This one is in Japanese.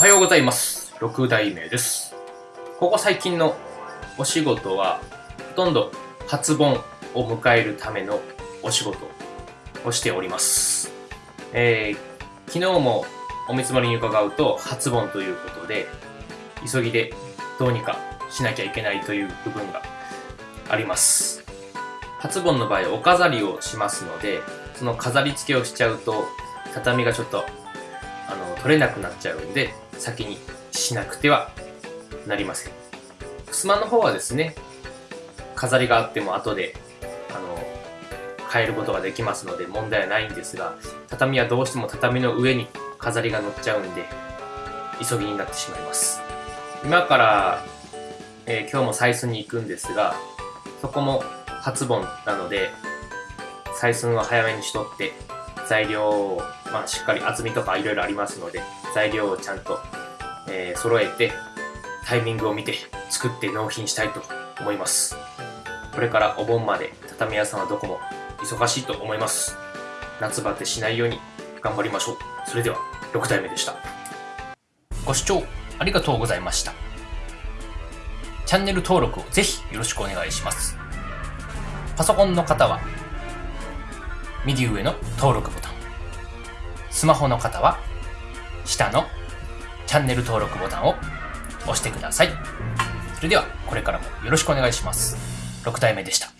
おはようございます。6代目です。ここ最近のお仕事は、ほとんど初盆を迎えるためのお仕事をしております。えー、昨日もお見積もりに伺うと、初盆ということで、急ぎでどうにかしなきゃいけないという部分があります。初盆の場合、お飾りをしますので、その飾り付けをしちゃうと、畳がちょっとあの取れなくなっちゃうんで先にしなくてはなりません。襖の方はですね飾りがあっても後であの変えることができますので問題はないんですが畳はどうしても畳の上に飾りが乗っちゃうんで急ぎになってしまいます。今から、えー今日も採寸に行くんですがそこも初盆なので採寸は早めにしとって材料を、まあ、しっかり厚みとかいろいろありますので材料をちゃんと、えー揃えてタイミングを見て作って納品したいと思います。これからお盆まで畳屋さんはどこも忙しいと思います。夏バテしないように頑張りましょう。それでは6代目でした。ご視聴ありがとうございました。チャンネル登録をぜひよろしくお願いします。パソコンの方は右上の登録ボタン。スマホの方は下のチャンネル登録ボタンを押してください。それではこれからもよろしくお願いします。6体目でした。